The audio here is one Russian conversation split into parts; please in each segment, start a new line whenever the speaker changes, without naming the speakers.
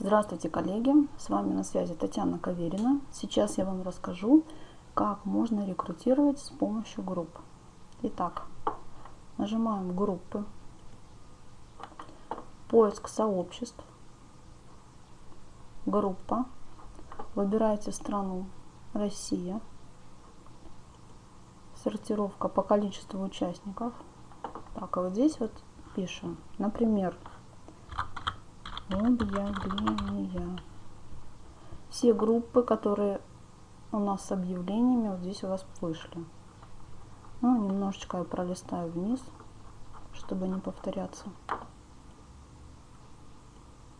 Здравствуйте, коллеги! С вами на связи Татьяна Каверина. Сейчас я вам расскажу, как можно рекрутировать с помощью групп. Итак, нажимаем группы, поиск сообществ, группа, выбираете страну Россия, сортировка по количеству участников. Так, а вот здесь вот пишем, например, объявления. Все группы, которые у нас с объявлениями, вот здесь у вас вышли. Ну, немножечко я пролистаю вниз, чтобы не повторяться.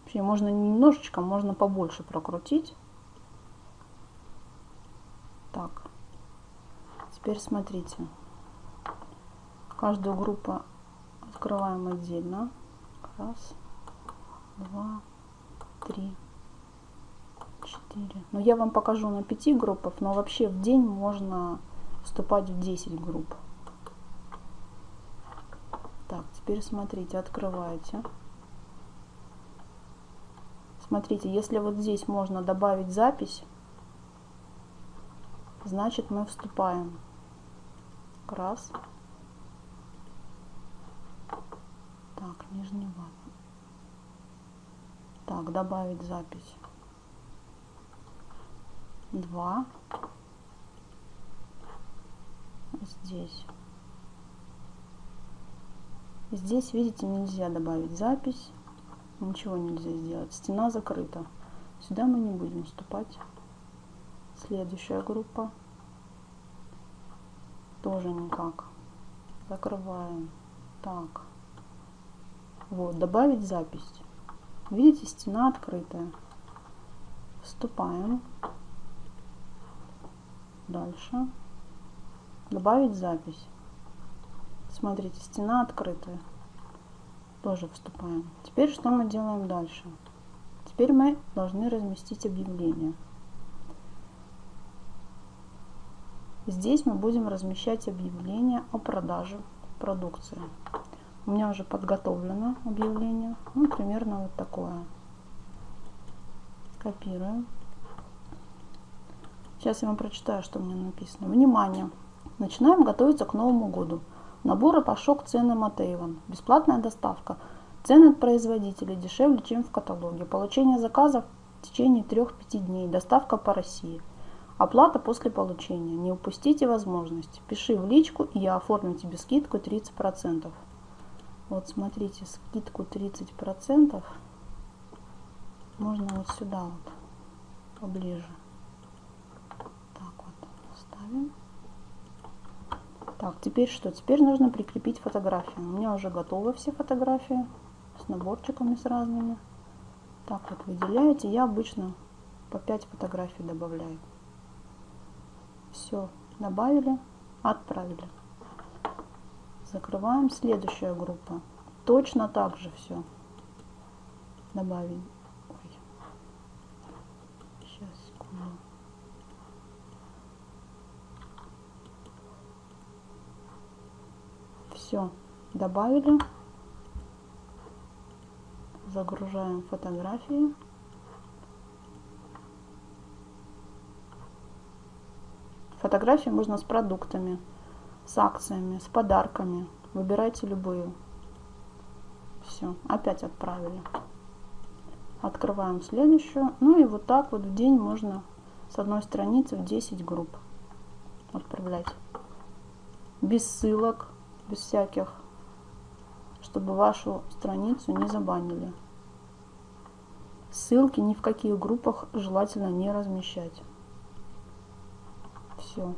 Вообще, можно немножечко, можно побольше прокрутить. Так, теперь смотрите. Каждую группу открываем отдельно. Раз два, три, четыре. Но я вам покажу на пяти группах, но вообще в день можно вступать в 10 групп. Так, теперь смотрите, открываете. Смотрите, если вот здесь можно добавить запись, значит мы вступаем. Раз. Так, нижний ватный. Так, добавить запись. Два. Здесь. Здесь, видите, нельзя добавить запись. Ничего нельзя сделать. Стена закрыта. Сюда мы не будем вступать. Следующая группа. Тоже никак. Закрываем. Так. Вот, добавить запись. Видите, стена открытая. Вступаем. Дальше. Добавить запись. Смотрите, стена открытая. Тоже вступаем. Теперь что мы делаем дальше? Теперь мы должны разместить объявление. Здесь мы будем размещать объявление о продаже продукции. У меня уже подготовлено объявление. Ну, примерно вот такое. Копируем. Сейчас я вам прочитаю, что мне написано. Внимание! Начинаем готовиться к Новому году. Наборы Пашок цены Матееван. Бесплатная доставка. Цены от производителей дешевле, чем в каталоге. Получение заказов в течение 3-5 дней. Доставка по России. Оплата после получения. Не упустите возможность. Пиши в личку, и я оформлю тебе скидку 30%. Вот смотрите, скидку 30% можно вот сюда вот поближе. Так вот ставим. Так, теперь что? Теперь нужно прикрепить фотографию. У меня уже готовы все фотографии с наборчиками с разными. Так вот выделяете. Я обычно по 5 фотографий добавляю. Все, добавили, отправили. Закрываем. Следующая группа. Точно так же все. Добавим. Ой. Сейчас. Все. Добавили. Загружаем фотографии. Фотографии можно с продуктами с акциями, с подарками. Выбирайте любую. Все, опять отправили. Открываем следующую. Ну и вот так вот в день можно с одной страницы в 10 групп отправлять. Без ссылок, без всяких, чтобы вашу страницу не забанили. Ссылки ни в каких группах желательно не размещать. Все.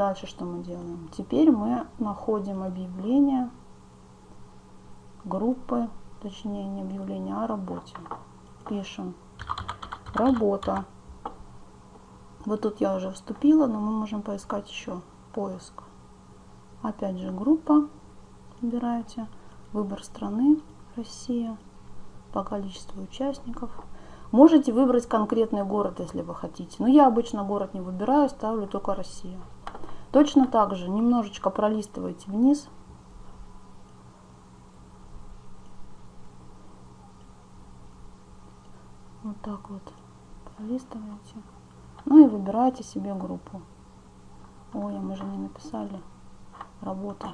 Дальше что мы делаем? Теперь мы находим объявление группы, точнее не объявление, а работе. Пишем работа. Вот тут я уже вступила, но мы можем поискать еще поиск. Опять же группа. Выбираете выбор страны Россия по количеству участников. Можете выбрать конкретный город, если вы хотите. Но я обычно город не выбираю, ставлю только Россия. Точно так же немножечко пролистывайте вниз. Вот так вот пролистываете. Ну и выбираете себе группу. Ой, а мы же не написали. Работа.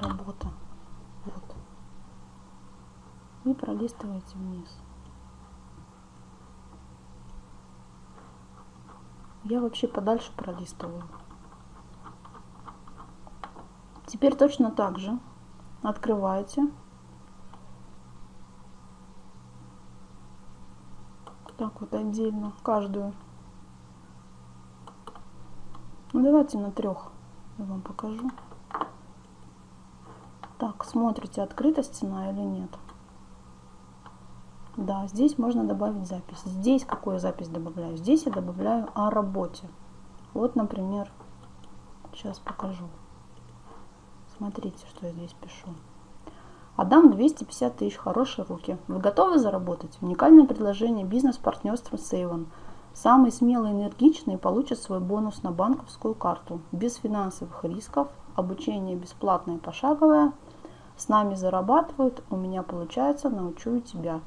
Работа. Вот. И пролистываете вниз. Я вообще подальше пролистываю. Теперь точно так же открываете. Так вот отдельно каждую. Ну давайте на трех я вам покажу. Так, смотрите, открыта стена или нет. Да, здесь можно добавить запись. Здесь какую запись добавляю? Здесь я добавляю о работе. Вот, например, сейчас покажу. Смотрите, что я здесь пишу. Отдам 250 тысяч, хорошие руки. Вы готовы заработать? Уникальное предложение бизнес-партнерства с Avon. Самый смелый и энергичный получит свой бонус на банковскую карту. Без финансовых рисков, обучение бесплатное пошаговое. С нами зарабатывают, у меня получается, научу тебя.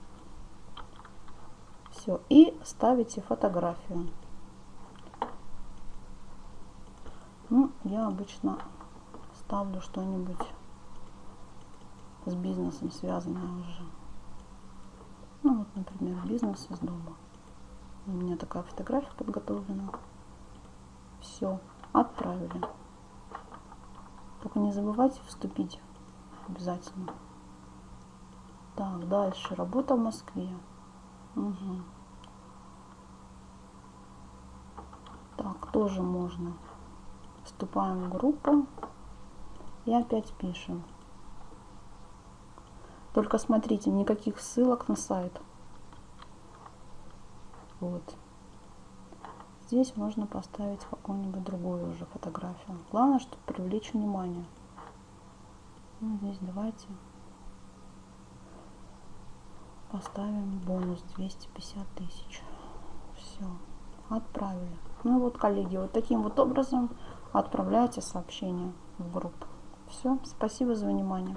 Все, и ставите фотографию. Ну, я обычно ставлю что-нибудь с бизнесом связанное уже. Ну вот, например, бизнес из дома. У меня такая фотография подготовлена. Все, отправили. Только не забывайте вступить обязательно. Так, дальше. Работа в Москве. Угу. Так, тоже можно. Вступаем в группу. И опять пишем. Только смотрите, никаких ссылок на сайт. Вот. Здесь можно поставить какую-нибудь другую уже фотографию. Главное, чтобы привлечь внимание. Ну, здесь давайте поставим бонус 250 тысяч. Все, отправили. Ну вот, коллеги, вот таким вот образом отправляйте сообщение в группу. Все, спасибо за внимание.